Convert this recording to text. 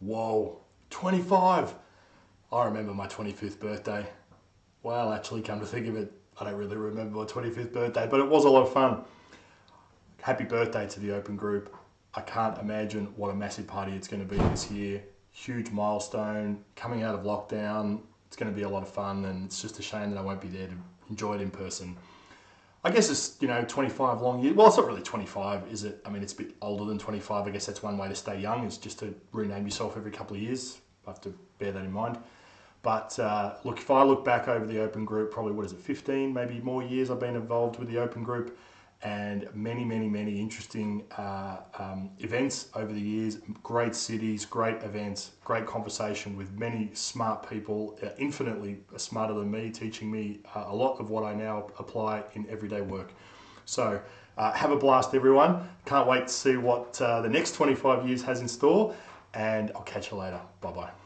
Whoa, 25. I remember my 25th birthday. Well, actually, come to think of it, I don't really remember my 25th birthday, but it was a lot of fun. Happy birthday to the Open Group. I can't imagine what a massive party it's going to be this year. Huge milestone, coming out of lockdown. It's going to be a lot of fun, and it's just a shame that I won't be there to enjoy it in person. I guess it's, you know, 25 long years. Well, it's not really 25, is it? I mean, it's a bit older than 25. I guess that's one way to stay young, is just to rename yourself every couple of years. I have to bear that in mind. But uh, look, if I look back over the Open Group, probably what is it, 15, maybe more years I've been involved with the Open Group and many, many, many interesting uh, um, events over the years. Great cities, great events, great conversation with many smart people, uh, infinitely smarter than me, teaching me uh, a lot of what I now apply in everyday work. So uh, have a blast, everyone. Can't wait to see what uh, the next 25 years has in store, and I'll catch you later. Bye bye.